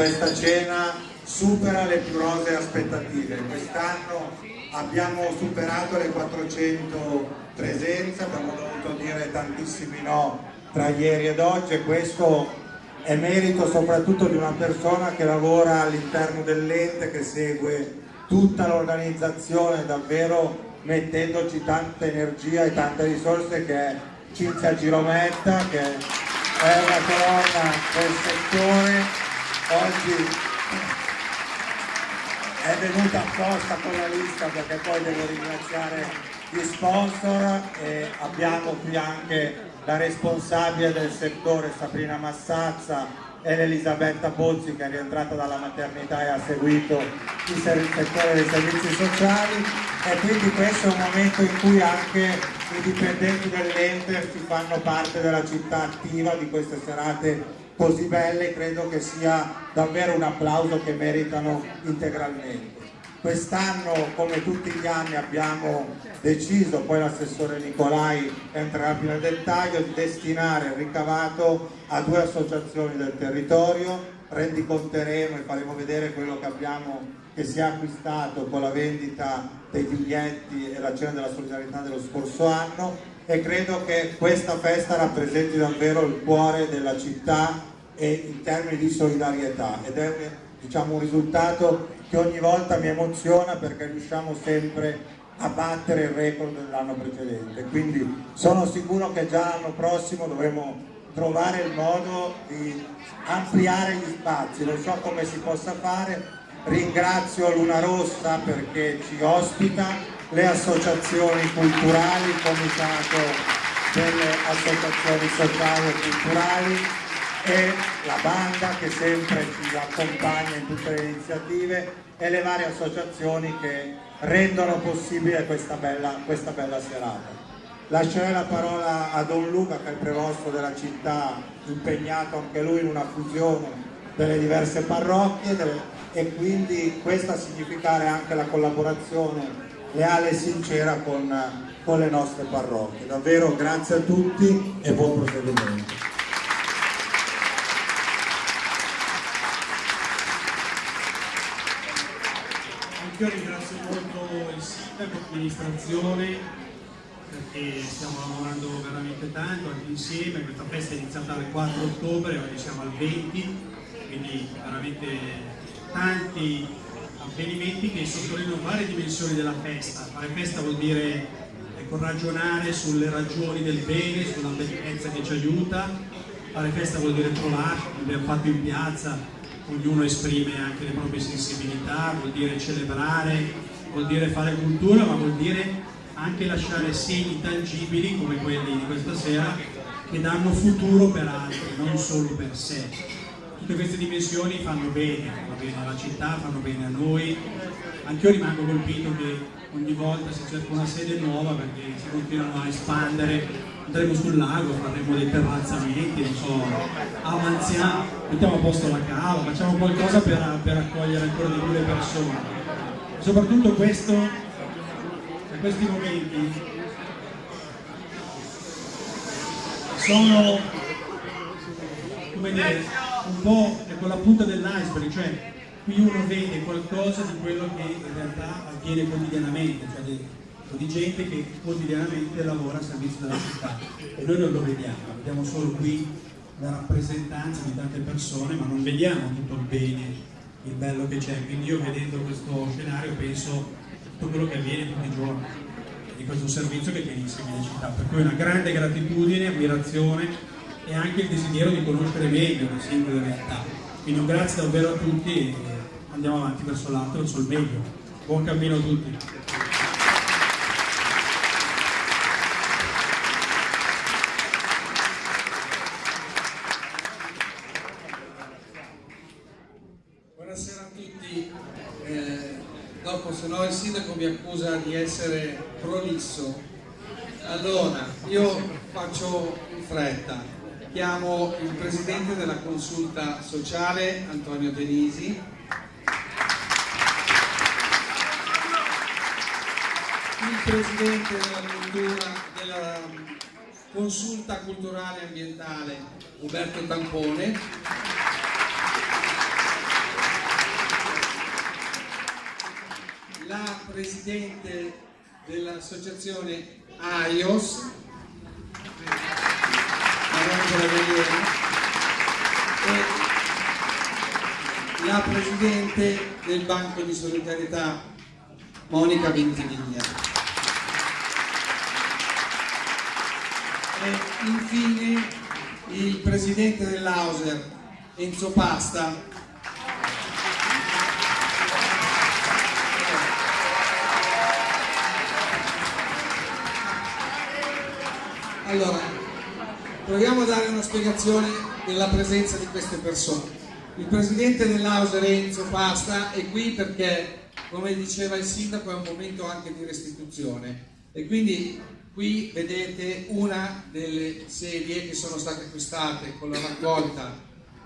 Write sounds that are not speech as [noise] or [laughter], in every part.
questa cena supera le più rose aspettative. Quest'anno abbiamo superato le 400 presenze, abbiamo dovuto dire tantissimi no tra ieri ed oggi e questo è merito soprattutto di una persona che lavora all'interno dell'ente, che segue tutta l'organizzazione davvero mettendoci tanta energia e tante risorse che è Cinzia Girometta che è una colonna del settore oggi è venuta apposta con la lista perché poi devo ringraziare gli sponsor e abbiamo qui anche la responsabile del settore Sabrina Massazza e l'Elisabetta Bozzi che è rientrata dalla maternità e ha seguito il settore dei servizi sociali. E quindi questo è un momento in cui anche i dipendenti dell'ente si fanno parte della città attiva di queste serate così belle credo che sia davvero un applauso che meritano integralmente. Quest'anno, come tutti gli anni, abbiamo deciso, poi l'assessore Nicolai entrerà più nel dettaglio, di destinare il ricavato a due associazioni del territorio, rendiconteremo e faremo vedere quello che abbiamo che si è acquistato con la vendita dei biglietti e la cena della solidarietà dello scorso anno e credo che questa festa rappresenti davvero il cuore della città e in termini di solidarietà. Ed è diciamo, un risultato che ogni volta mi emoziona perché riusciamo sempre a battere il record dell'anno precedente. Quindi sono sicuro che già l'anno prossimo dovremo trovare il modo di ampliare gli spazi. Non so come si possa fare. Ringrazio Luna Rossa perché ci ospita le associazioni culturali il comitato delle associazioni sociali e culturali e la banda che sempre ci accompagna in tutte le iniziative e le varie associazioni che rendono possibile questa bella, questa bella serata. Lascerei la parola a Don Luca che è il prevosto della città, impegnato anche lui in una fusione delle diverse parrocchie e quindi questa a significare anche la collaborazione leale e sincera con, con le nostre parrocchie. Davvero grazie a tutti e buon proseguimento. Io ringrazio molto il sindaco, l'amministrazione, perché stiamo lavorando veramente tanto anche insieme, questa festa è iniziata il 4 ottobre, oggi siamo al 20, quindi veramente tanti avvenimenti che sottolineano varie dimensioni della festa. Fare festa vuol dire ecco, ragionare sulle ragioni del bene, sulla bellezza che ci aiuta, fare festa vuol dire trovare, come abbiamo fatto in piazza, ognuno esprime anche le proprie sensibilità, vuol dire celebrare, vuol dire fare cultura, ma vuol dire anche lasciare segni tangibili come quelli di questa sera che danno futuro per altri, non solo per sé. Tutte queste dimensioni fanno bene, fanno bene alla città, fanno bene a noi. Anche io rimango colpito che ogni volta si cerca una sede nuova perché si continuano a espandere andremo sul lago, faremo dei terrazzamenti, non so, avanziamo, mettiamo a posto la cava, facciamo qualcosa per, per accogliere ancora di più le persone. Soprattutto questo, in questi momenti, sono, come dire, un po' con la punta dell'iceberg, cioè qui uno vede qualcosa di quello che in realtà avviene quotidianamente, cioè di gente che quotidianamente lavora a servizio della città e noi non lo vediamo, vediamo solo qui la rappresentanza di tante persone ma non vediamo tutto il bene, il bello che c'è, quindi io vedendo questo scenario penso tutto quello che avviene tutti i giorni di questo servizio che tiene insieme la città, per cui una grande gratitudine, ammirazione e anche il desiderio di conoscere meglio le singole realtà. Quindi un grazie davvero a tutti e andiamo avanti verso l'alto, verso il meglio. Buon cammino a tutti. se no il accusa di essere prolisso. Allora, io faccio in fretta. Chiamo il presidente della consulta sociale, Antonio Denisi. Il presidente della, consulta culturale e ambientale, Uberto Tampone la Presidente dell'Associazione AIOS, e la Presidente del Banco di Solidarietà, Monica Ventimiglia. E infine il Presidente dell'Auser, Enzo Pasta, Allora, proviamo a dare una spiegazione della presenza di queste persone. Il presidente dell'Auser Enzo Pasta è qui perché, come diceva il sindaco, è un momento anche di restituzione e quindi qui vedete una delle sedie che sono state acquistate con la raccolta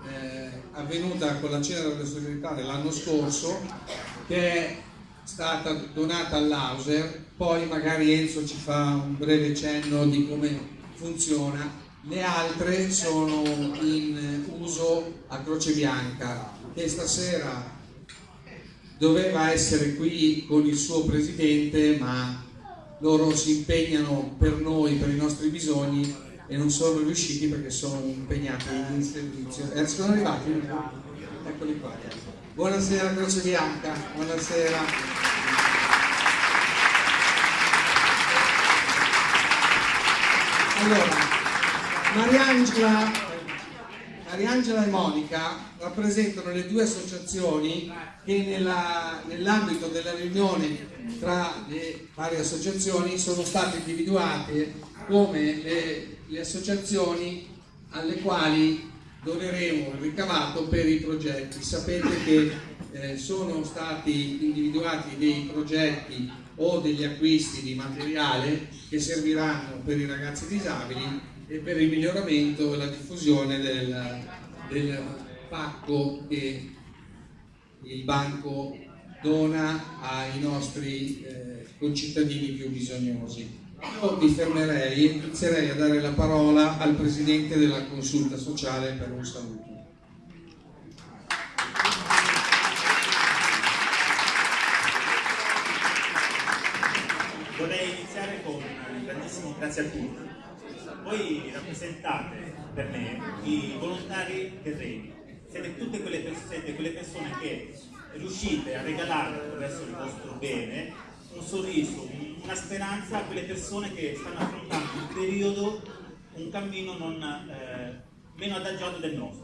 eh, avvenuta con la cena della solidarietà dell'anno scorso che è stata donata all'Auser poi magari Enzo ci fa un breve cenno di come funziona, le altre sono in uso a Croce Bianca che stasera doveva essere qui con il suo presidente ma loro si impegnano per noi, per i nostri bisogni e non sono riusciti perché sono impegnati in servizio. Eh, sono arrivati? Eccoli qua. Buonasera Croce Bianca, buonasera. Allora, Mariangela, Mariangela e Monica rappresentano le due associazioni che nell'ambito della riunione tra le varie associazioni sono state individuate come le, le associazioni alle quali doneremo il ricavato per i progetti. Sapete che eh, sono stati individuati dei progetti o degli acquisti di materiale che serviranno per i ragazzi disabili e per il miglioramento e la diffusione del, del pacco che il banco dona ai nostri eh, concittadini più bisognosi. Io mi fermerei e inizierei a dare la parola al Presidente della Consulta Sociale per un saluto. Vorrei iniziare con un grandissimo grazie a tutti. Voi rappresentate per me i volontari terreni, siete tutte quelle, siete quelle persone che riuscite a regalare attraverso il vostro bene un sorriso, una speranza a quelle persone che stanno affrontando un periodo, un cammino non, eh, meno adagiato del nostro.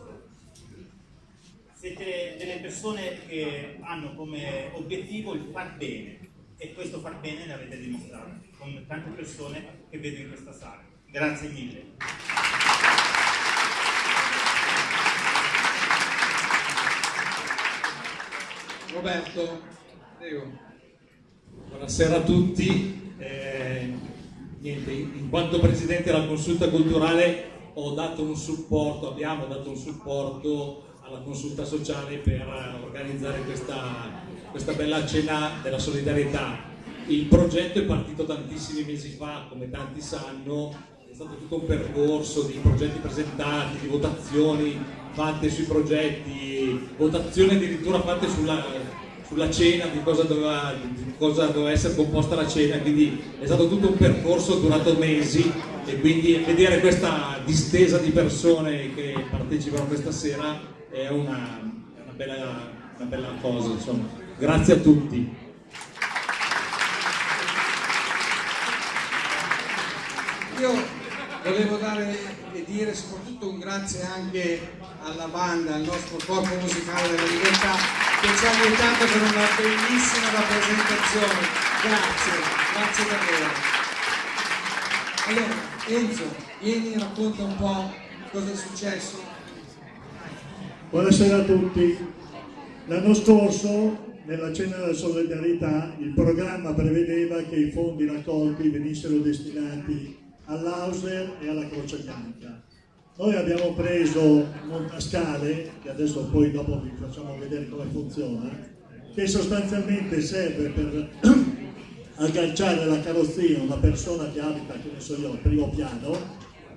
Siete delle persone che hanno come obiettivo il far bene, e questo far bene l'avete dimostrato con tante persone che vedo in questa sala. Grazie mille. Roberto. Buonasera a tutti. Eh, niente, in quanto Presidente della Consulta Culturale ho dato un supporto, abbiamo dato un supporto alla consulta sociale per organizzare questa questa bella cena della solidarietà. Il progetto è partito tantissimi mesi fa, come tanti sanno, è stato tutto un percorso di progetti presentati, di votazioni fatte sui progetti, votazioni addirittura fatte sulla, sulla cena, di cosa, doveva, di cosa doveva essere composta la cena, quindi è stato tutto un percorso durato mesi e quindi vedere questa distesa di persone che partecipano questa sera è una, una, bella, una bella cosa. Insomma. Grazie a tutti. Io volevo dare e dire soprattutto un grazie anche alla banda, al nostro corpo musicale della libertà che ci ha aiutato per una bellissima rappresentazione. Grazie, grazie davvero. Allora, Enzo, vieni racconta un po' cosa è successo. Buonasera a tutti. L'anno scorso nella cena della solidarietà il programma prevedeva che i fondi raccolti venissero destinati all'Auser e alla Croce Bianca. Noi abbiamo preso Montascale, che adesso poi dopo vi facciamo vedere come funziona, che sostanzialmente serve per [clears throat] agganciare la carrozzina a una persona che abita, che ne so io, al primo piano,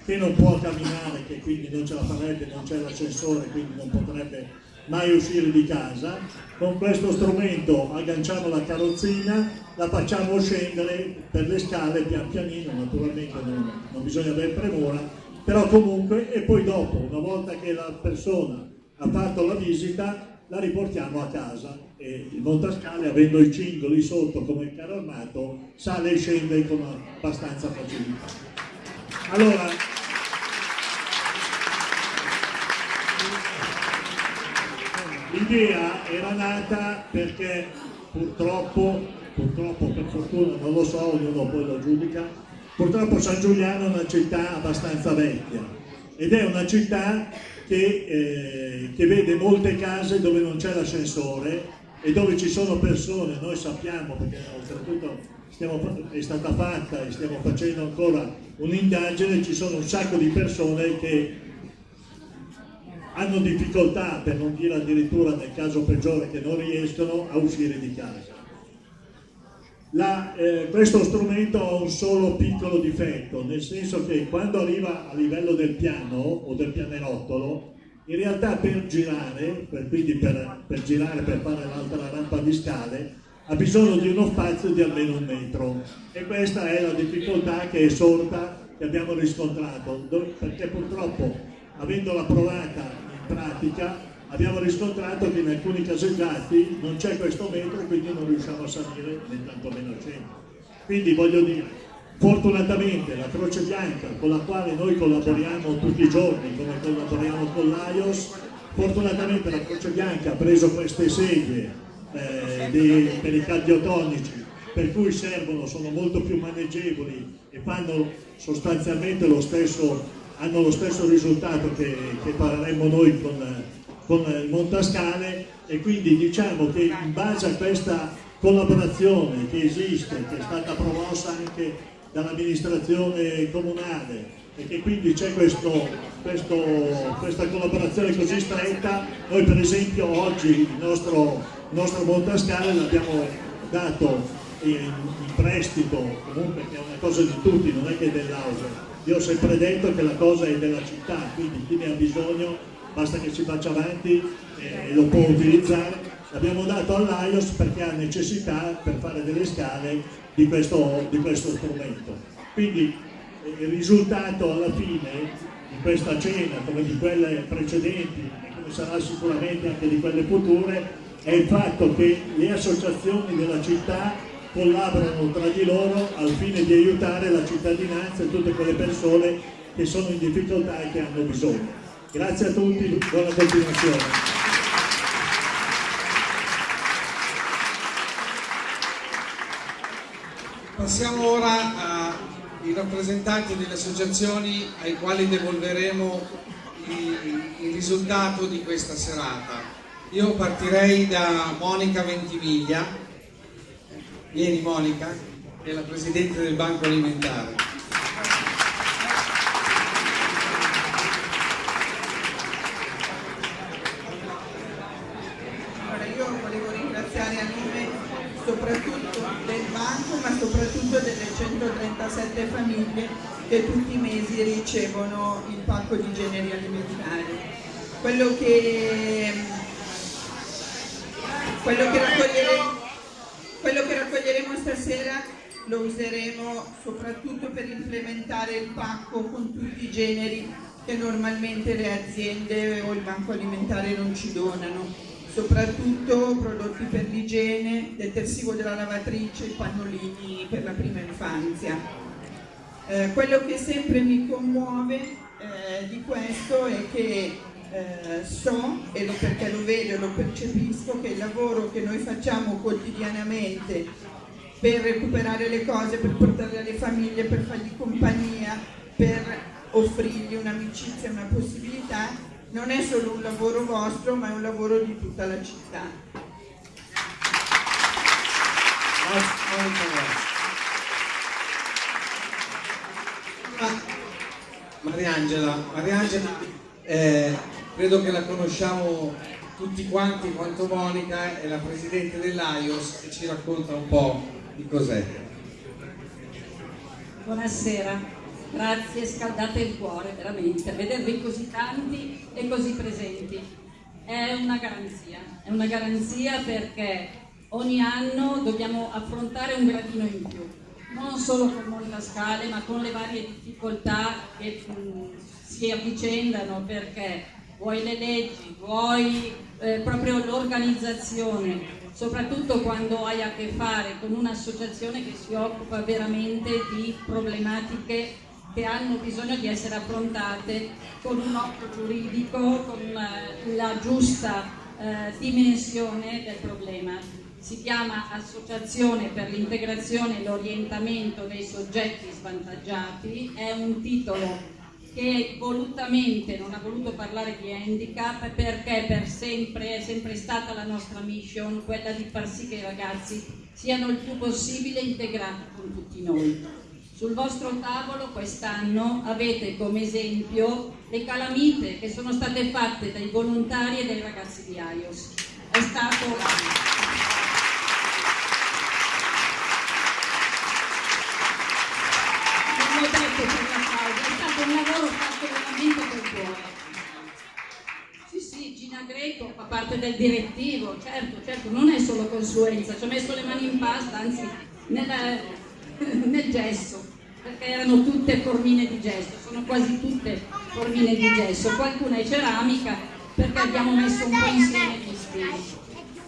che non può camminare, che quindi non ce la farebbe, non c'è l'ascensore, quindi non potrebbe mai uscire di casa. Con questo strumento agganciamo la carrozzina, la facciamo scendere per le scale pian pianino, naturalmente non, non bisogna avere premura, però comunque e poi dopo, una volta che la persona ha fatto la visita, la riportiamo a casa e il montascale, avendo i cingoli sotto come il carro armato, sale e scende con abbastanza facilità. Allora, l'idea era nata perché purtroppo, purtroppo per fortuna non lo so, ognuno poi lo giudica, purtroppo San Giuliano è una città abbastanza vecchia ed è una città che, eh, che vede molte case dove non c'è l'ascensore e dove ci sono persone, noi sappiamo perché oltretutto stiamo, è stata fatta e stiamo facendo ancora un'indagine, ci sono un sacco di persone che hanno difficoltà, per non dire addirittura nel caso peggiore che non riescono a uscire di casa. La, eh, questo strumento ha un solo piccolo difetto, nel senso che quando arriva a livello del piano o del pianerottolo, in realtà per girare, per, quindi per, per girare per fare l'altra rampa di scale, ha bisogno di uno spazio di almeno un metro e questa è la difficoltà che è sorta, che abbiamo riscontrato, perché purtroppo avendola provata pratica abbiamo riscontrato che in alcuni caseggiati non c'è questo metro e quindi non riusciamo a salire né tantomeno a centro. Quindi voglio dire, fortunatamente la Croce Bianca con la quale noi collaboriamo tutti i giorni, come collaboriamo con l'AIOS, fortunatamente la Croce Bianca ha preso queste sedie eh, dei, per i cardiotonici per cui servono, sono molto più maneggevoli e fanno sostanzialmente lo stesso, hanno lo stesso risultato che, che faremmo noi con, con il Montascale e quindi diciamo che in base a questa collaborazione che esiste, che è stata promossa anche dall'amministrazione comunale e che quindi c'è questa collaborazione così stretta, noi per esempio oggi il nostro, il nostro Montascale l'abbiamo dato in, in, prestito, comunque che è una cosa di tutti, non è che dell'Auser. Io ho sempre detto che la cosa è della città, quindi chi ne ha bisogno basta che si faccia avanti e lo può utilizzare. L'abbiamo dato all'AIOS perché ha necessità per fare delle scale di questo, di questo strumento. Quindi eh, il risultato alla fine di questa cena, come di quelle precedenti e come sarà sicuramente anche di quelle future, è il fatto che le associazioni della città collaborano tra di loro al fine di aiutare la cittadinanza e tutte quelle persone che sono in difficoltà e che hanno bisogno. Grazie a tutti, buona continuazione. Passiamo ora ai rappresentanti delle associazioni ai quali devolveremo il, risultato di questa serata. Io partirei da Monica Ventimiglia. Vieni Monica, è la Presidente del Banco Alimentare. soprattutto delle 137 famiglie che tutti i mesi ricevono il pacco di generi alimentari. Quello che, quello che, raccoglieremo, quello che raccoglieremo stasera lo useremo soprattutto per implementare il pacco con tutti i generi che normalmente le aziende o il banco alimentare non ci donano soprattutto prodotti per l'igiene, detersivo della lavatrice, pannolini per la prima infanzia. Eh, quello che sempre mi commuove eh, di questo è che eh, so, e lo, perché lo vedo e lo percepisco, che il lavoro che noi facciamo quotidianamente per recuperare le cose, per portarle alle famiglie, per fargli compagnia, per offrirgli un'amicizia, una possibilità, non è solo un lavoro vostro ma è un lavoro di tutta la città. Mariangela, Mariangela eh, credo che la conosciamo tutti quanti quanto Monica è la presidente dell'AIOS e ci racconta un po' di cos'è. Buonasera, Grazie, scaldate il cuore, veramente, vedervi così tanti e così presenti. è una garanzia, è una garanzia perché ogni anno dobbiamo affrontare un gradino in più, non solo con Montascale ma con le varie difficoltà che mh, si avvicendano perché vuoi le leggi, vuoi eh, proprio l'organizzazione, soprattutto quando hai a che fare con un'associazione che si occupa veramente di problematiche che hanno bisogno di essere affrontate con un occhio giuridico, con eh, la giusta eh, dimensione del problema. Si chiama Associazione per l'integrazione e l'orientamento dei soggetti svantaggiati, è un titolo che volutamente non ha voluto parlare di handicap perché per sempre è sempre stata la nostra mission quella di far sì che i ragazzi siano il più possibile integrati con tutti noi. Sul vostro tavolo quest'anno avete come esempio le calamite che sono state fatte dai volontari e dai ragazzi di AIOS. È stato... un lavoro fatto veramente col cuore. Sì, sì, Gina Greco fa parte del direttivo, certo, certo, non è solo consulenza, ci ho messo le mani in pasta, anzi nel, [laughs] nel gesso, perché erano tutte formine di gesso, sono quasi tutte formine di gesso, qualcuna è ceramica perché abbiamo messo un po' insieme gli stili.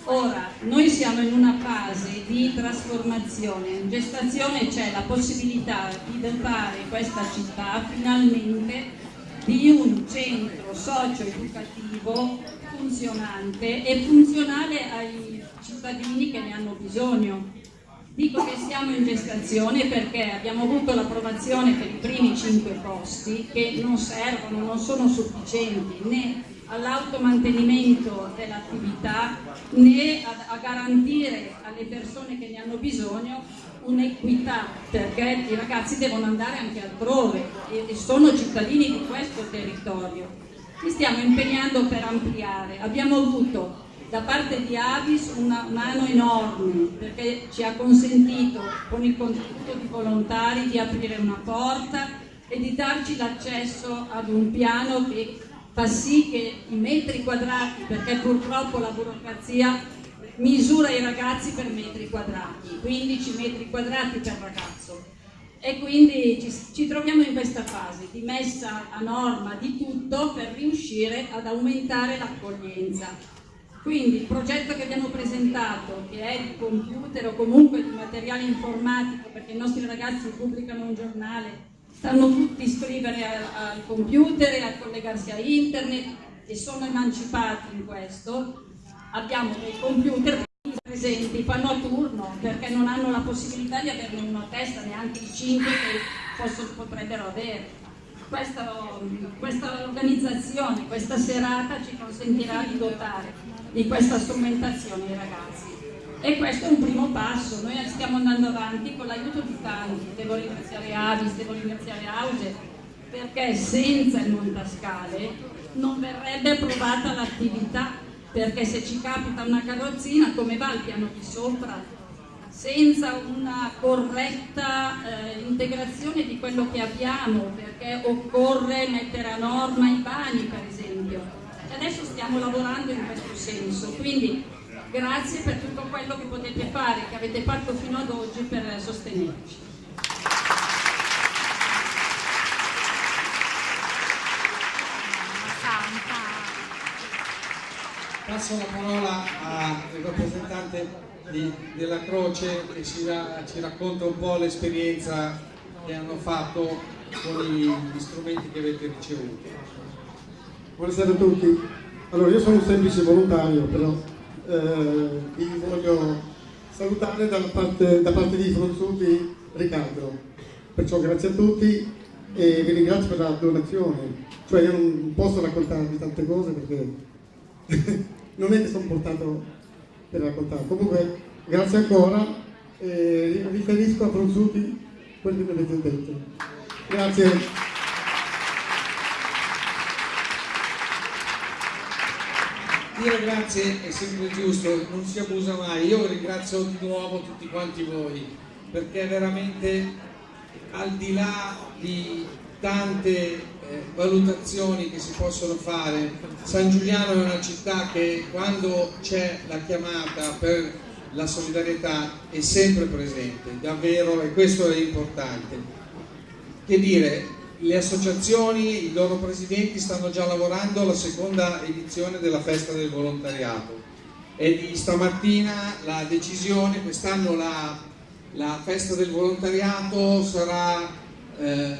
Ora, noi siamo in una fase di trasformazione, in gestazione c'è la possibilità di dotare questa città finalmente di un centro socio-educativo funzionante e funzionale ai cittadini che ne hanno bisogno. Dico che siamo in gestazione perché abbiamo avuto l'approvazione per i primi cinque posti che non servono, non sono sufficienti né all'automantenimento dell'attività né a, a, garantire alle persone che ne hanno bisogno un'equità perché i ragazzi devono andare anche altrove e, e sono cittadini di questo territorio. Ci stiamo impegnando per ampliare. Abbiamo avuto da parte di Avis una mano enorme perché ci ha consentito con il contributo di volontari di aprire una porta e di darci l'accesso ad un piano che fa sì che i metri quadrati, perché purtroppo la burocrazia misura i ragazzi per metri quadrati, 15 metri quadrati per ragazzo. E quindi ci, ci troviamo in questa fase di messa a norma di tutto per riuscire ad aumentare l'accoglienza. Quindi il progetto che abbiamo presentato, che è di computer o comunque di materiale informatico, perché i nostri ragazzi pubblicano un giornale sanno tutti iscrivere al, computer a collegarsi a internet e sono emancipati in questo. Abbiamo dei computer presenti, fanno a turno perché non hanno la possibilità di averne uno a testa, neanche i cinque che possono, potrebbero avere. Questa, questa organizzazione, questa serata ci consentirà di dotare di questa strumentazione i ragazzi e questo è un primo passo, noi stiamo andando avanti con l'aiuto di tanti, devo ringraziare Avis, devo ringraziare Auge, perché senza il Montascale non verrebbe approvata l'attività, perché se ci capita una carrozzina come va al piano di sopra? Senza una corretta eh, integrazione di quello che abbiamo, perché occorre mettere a norma i bagni per esempio, e adesso stiamo lavorando in questo senso, quindi Grazie per tutto quello che potete fare, che avete fatto fino ad oggi per sostenerci. Passo la parola al rappresentante di, della Croce che ci, ci, racconta un po' l'esperienza che hanno fatto con gli, gli strumenti che avete ricevuto. Buonasera a tutti. Allora, io sono un semplice volontario, però eh, vi voglio salutare da parte, da parte di Fronzuti Riccardo. Perciò grazie a tutti e vi ringrazio per la donazione. Cioè io non posso raccontarvi tante cose perché [laughs] non è che sono portato per raccontare. Comunque grazie ancora e riferisco a Fronzuti quello che mi avete detto. Grazie. Dire grazie è sempre giusto, non si abusa mai. Io ringrazio di nuovo tutti quanti voi perché veramente al di là di tante eh, valutazioni che si possono fare. San Giuliano è una città che quando c'è la chiamata per la solidarietà è sempre presente, davvero, e questo è importante. Che dire, le associazioni, i loro presidenti stanno già lavorando alla seconda edizione della festa del volontariato. E di stamattina la decisione, quest'anno la, la, festa del volontariato sarà eh,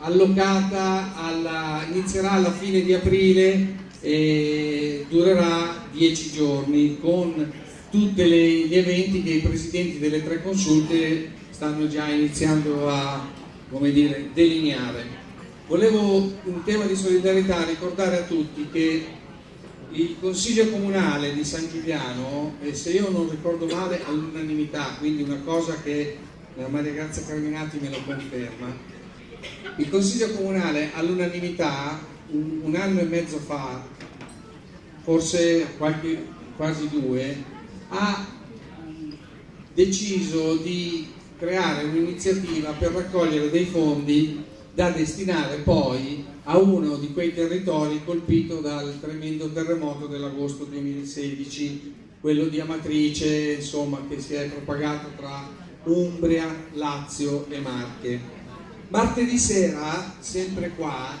allocata, alla, inizierà alla fine di aprile e durerà dieci giorni con tutti gli eventi che i presidenti delle tre consulte stanno già iniziando a come dire, delineare. Volevo, in tema di solidarietà, ricordare a tutti che il Consiglio Comunale di San Giuliano, e se io non ricordo male all'unanimità, quindi una cosa che la Maria Grazia Carminati me lo conferma, il Consiglio Comunale all'unanimità un, un, anno e mezzo fa, forse qualche, quasi due, ha deciso di creare un'iniziativa per raccogliere dei fondi da destinare poi a uno di quei territori colpito dal tremendo terremoto dell'agosto 2016, quello di Amatrice, insomma, che si è propagato tra Umbria, Lazio e Marche. Martedì sera, sempre qua,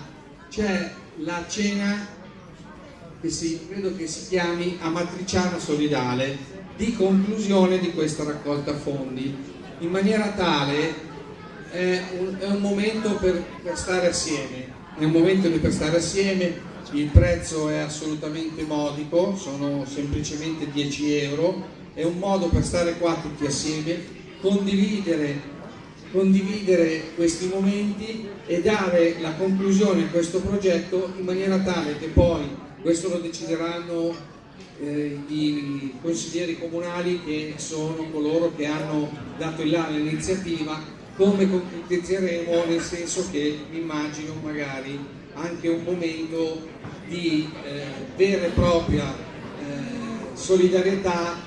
c'è la cena che si, credo che si chiami Amatriciana Solidale di conclusione di questa raccolta fondi in maniera tale è un, è un momento per, per, stare assieme, è un momento per stare assieme, il prezzo è assolutamente modico, sono semplicemente 10 euro, è un modo per stare qua tutti assieme, condividere, condividere questi momenti e dare la conclusione a questo progetto in maniera tale che poi questo lo decideranno eh, i consiglieri comunali che sono coloro che hanno dato il là all'iniziativa, come concretizzeremo nel senso che immagino magari anche un momento di eh, vera e propria eh, solidarietà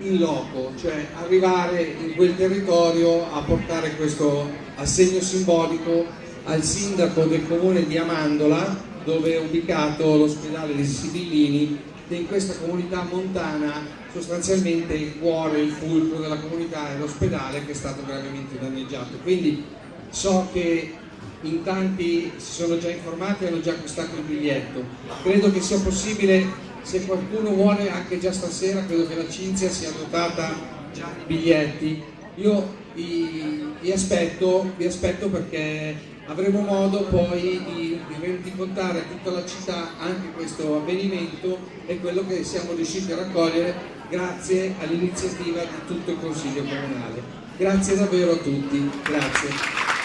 in loco, cioè arrivare in quel territorio a portare questo assegno simbolico al sindaco del comune di Amandola dove è ubicato l'ospedale dei Sibillini in questa comunità montana sostanzialmente il cuore, il fulcro della comunità è l'ospedale che è stato gravemente danneggiato. Quindi so che in tanti si sono già informati e hanno già acquistato il biglietto. Credo che sia possibile, se qualcuno vuole anche già stasera, credo che la Cinzia sia dotata già di biglietti. Io vi, vi, aspetto, vi aspetto perché avremo modo poi di, di rendicontare a tutta la città anche questo avvenimento e quello che siamo riusciti a raccogliere grazie all'iniziativa di tutto il Consiglio Comunale. Grazie davvero a tutti, grazie.